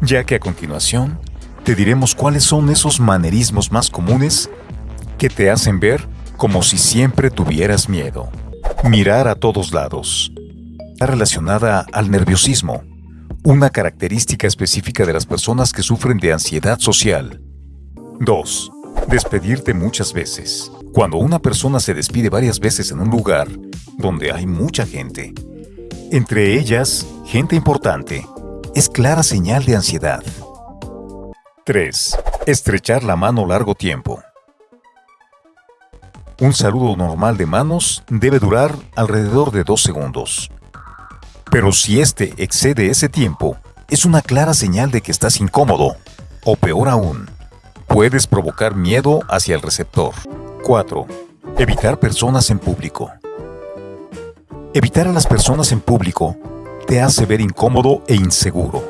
ya que a continuación te diremos cuáles son esos manerismos más comunes que te hacen ver como si siempre tuvieras miedo. Mirar a todos lados. Está relacionada al nerviosismo, una característica específica de las personas que sufren de ansiedad social. 2. Despedirte muchas veces. Cuando una persona se despide varias veces en un lugar donde hay mucha gente, entre ellas gente importante, es clara señal de ansiedad. 3. Estrechar la mano largo tiempo. Un saludo normal de manos debe durar alrededor de dos segundos. Pero si este excede ese tiempo, es una clara señal de que estás incómodo, o peor aún, puedes provocar miedo hacia el receptor. 4. Evitar personas en público. Evitar a las personas en público te hace ver incómodo e inseguro.